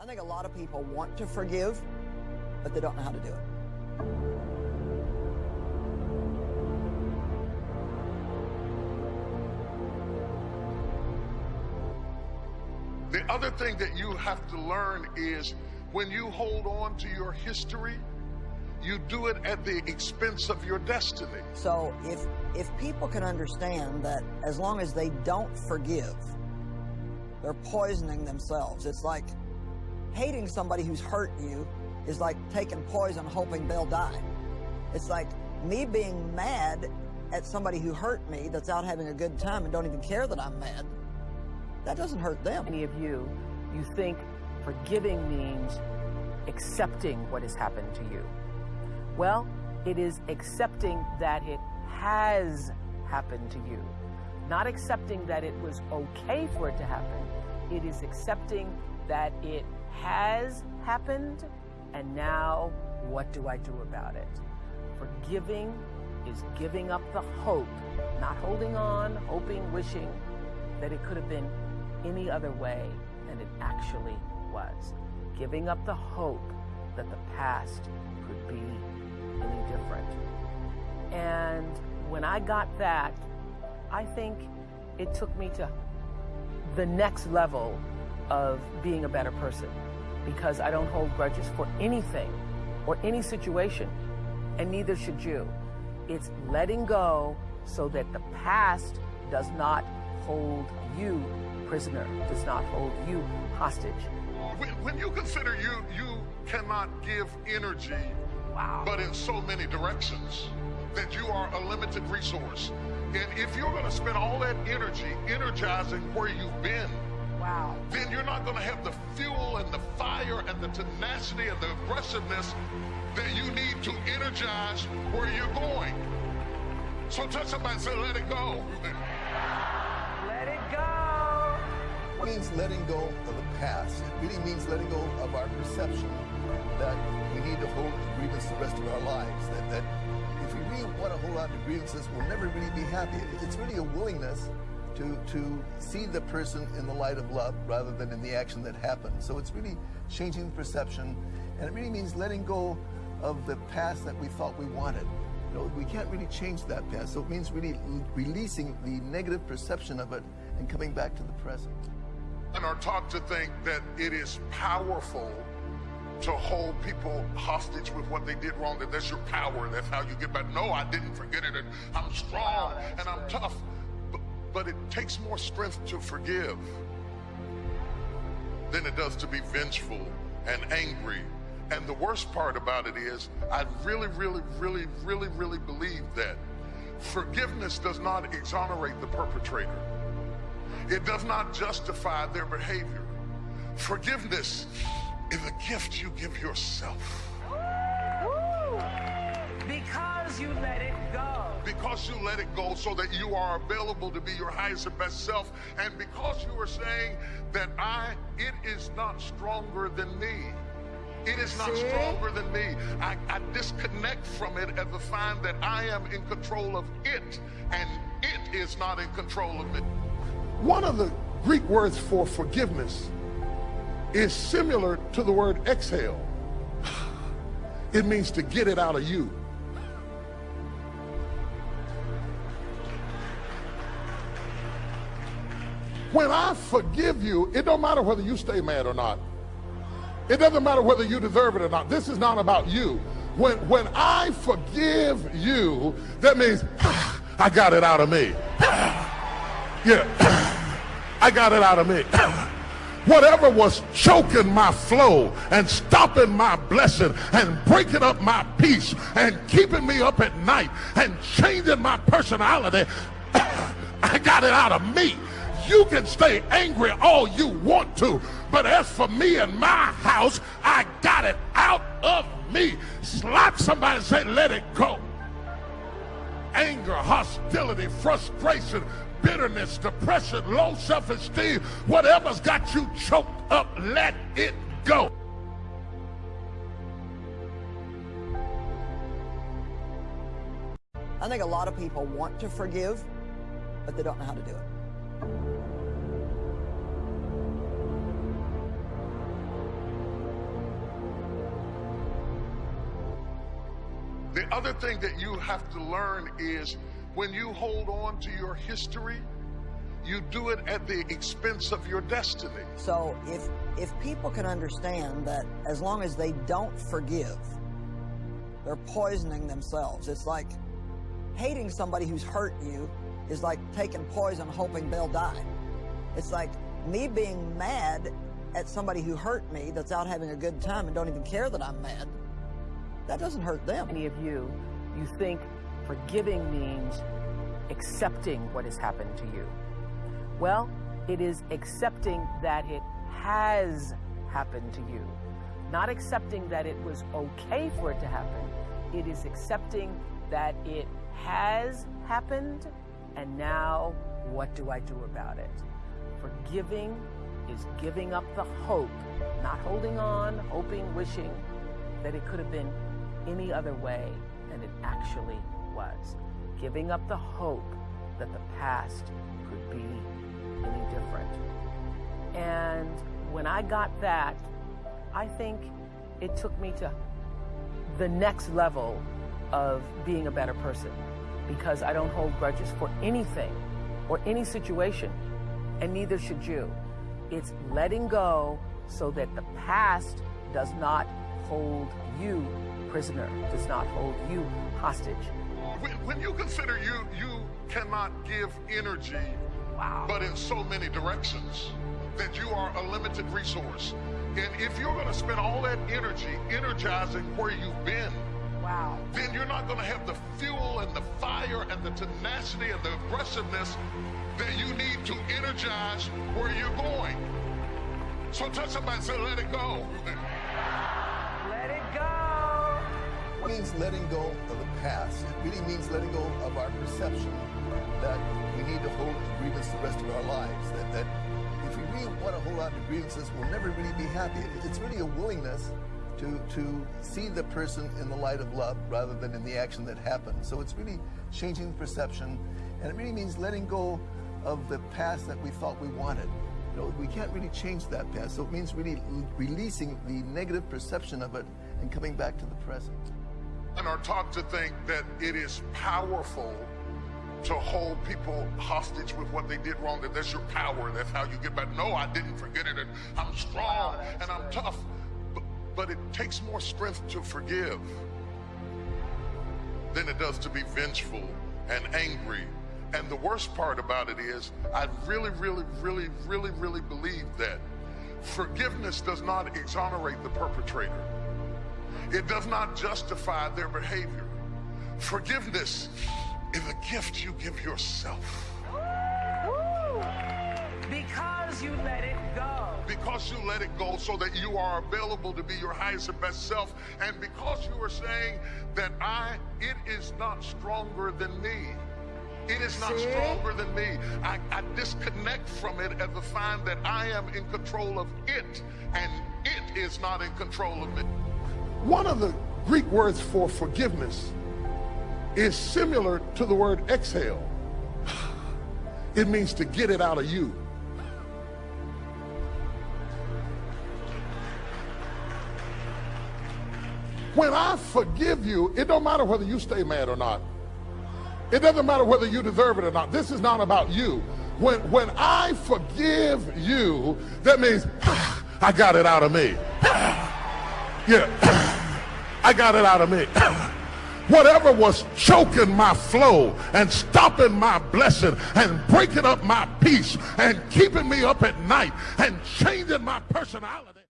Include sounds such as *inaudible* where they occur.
I think a lot of people want to forgive, but they don't know how to do it. The other thing that you have to learn is when you hold on to your history, you do it at the expense of your destiny. So if if people can understand that as long as they don't forgive, they're poisoning themselves. It's like hating somebody who's hurt you is like taking poison hoping they'll die. It's like me being mad at somebody who hurt me that's out having a good time and don't even care that I'm mad. That doesn't hurt them. Any of you, you think forgiving means accepting what has happened to you. Well, it is accepting that it has happened to you. Not accepting that it was okay for it to happen. It is accepting that it has happened, and now what do I do about it? Forgiving is giving up the hope, not holding on, hoping, wishing that it could have been any other way than it actually was. Giving up the hope that the past could be any different. And when I got that, I think it took me to the next level of being a better person because I don't hold grudges for anything or any situation, and neither should you. It's letting go so that the past does not hold you prisoner, does not hold you hostage. When, when you consider you, you cannot give energy, Wow. but in so many directions, that you are a limited resource. And if you're going to spend all that energy energizing where you've been, Wow. then you're not going to have the fuel and the fire and the tenacity and the aggressiveness that you need to energize where you're going. So touch somebody and say, let it go. Let it go. It means letting go of the past. It really means letting go of our perception that we need to hold the grievance the rest of our lives. That, that if we really want to hold on to grievances, we'll never really be happy. It's really a willingness to, to see the person in the light of love rather than in the action that happened. So it's really changing the perception, and it really means letting go of the past that we thought we wanted. You know, we can't really change that past, so it means really releasing the negative perception of it and coming back to the present. and are taught to think that it is powerful to hold people hostage with what they did wrong, that that's your power, that's how you get back. No, I didn't forget it, and I'm strong and I'm tough. But, it takes more strength to forgive than it does to be vengeful and angry. And the worst part about it is, I really, really, really, really, really believe that forgiveness does not exonerate the perpetrator. It does not justify their behavior. Forgiveness is a gift you give yourself Woo. Because you let it go. because you let it go so that you are available to be your highest and best self and because you are saying that I it is not stronger than me. It is not See? stronger than me. I, I disconnect from it and find that I am in control of it and it is not in control of me. One of the Greek words for forgiveness is similar to the word exhale. *sighs* It means to get it out of you. When I forgive you, it don't matter whether you stay mad or not. It doesn't matter whether you deserve it or not. This is not about you. When when I forgive you, that means *sighs* I got it out of me. *sighs* Yeah. *sighs* I got it out of me. Whatever was choking my flow and stopping my blessing and breaking up my peace and keeping me up at night and changing my personality, I got it out of me. You can stay angry all you want to, but as for me and my house, I got it out of me. Slap somebody and say, let it go anger, hostility, frustration, bitterness, depression, low self esteem, whatever's got you choked up, let it go. I think a lot of people want to forgive, but they don't know how to do it. The other thing that you have to learn is when you hold on to your history, you do it at the expense of your destiny. So if if people can understand that as long as they don't forgive, they're poisoning themselves. It's like hating somebody who's hurt you is like taking poison hoping they'll die. It's like me being mad at somebody who hurt me that's out having a good time and don't even care that I'm mad. That doesn't hurt them. Any of you, you think forgiving means accepting what has happened to you. Well, it is accepting that it has happened to you. Not accepting that it was okay for it to happen. It is accepting that it has happened, and now what do I do about it? Forgiving is giving up the hope, not holding on, hoping, wishing that it could have been any other way than it actually was. Giving up the hope that the past could be any different. And when I got that, I think it took me to the next level of being a better person because I don't hold grudges for anything or any situation, and neither should you. It's letting go so that the past does not hold you prisoner, does not hold you hostage. When, when you consider you, you cannot give energy, Wow. but in so many directions, that you are a limited resource. And if you're going to spend all that energy energizing where you've been, Wow. then you're not going to have the fuel and the fire and the tenacity and the aggressiveness that you need to energize where you're going. So touch somebody and say, let it go. Let it go. It means letting go of the past. It really means letting go of our perception that we need to hold the grievance the rest of our lives. That, that if we really want to hold on to grievances, we'll never really be happy. It's really a willingness to, to see the person in the light of love rather than in the action that happened. So it's really changing the perception, and it really means letting go of the past that we thought we wanted. You know, we can't really change that past, so it means really releasing the negative perception of it and coming back to the present. and are taught to think that it is powerful to hold people hostage with what they did wrong, that that's your power, that's how you get back. No, I didn't forget it, and I'm strong and I'm tough. But, it takes more strength to forgive than it does to be vengeful and angry. And the worst part about it is, I really, really, really, really, really believe that forgiveness does not exonerate the perpetrator. It does not justify their behavior. Forgiveness is a gift you give yourself! Because you let it go. because you let it go so that you are available to be your highest and best self and because you are saying that I it is not stronger than me. It is not See? stronger than me. I, I disconnect from it and to find that I am in control of it and it is not in control of me. One of the Greek words for forgiveness is similar to the word exhale. *sighs* It means to get it out of you. When I forgive you, it don't matter whether you stay mad or not. It doesn't matter whether you deserve it or not. This is not about you. When when I forgive you, that means *sighs* I got it out of me. *sighs* Yeah. *sighs* I got it out of me. Whatever was choking my flow and stopping my blessing and breaking up my peace and keeping me up at night and changing my personality.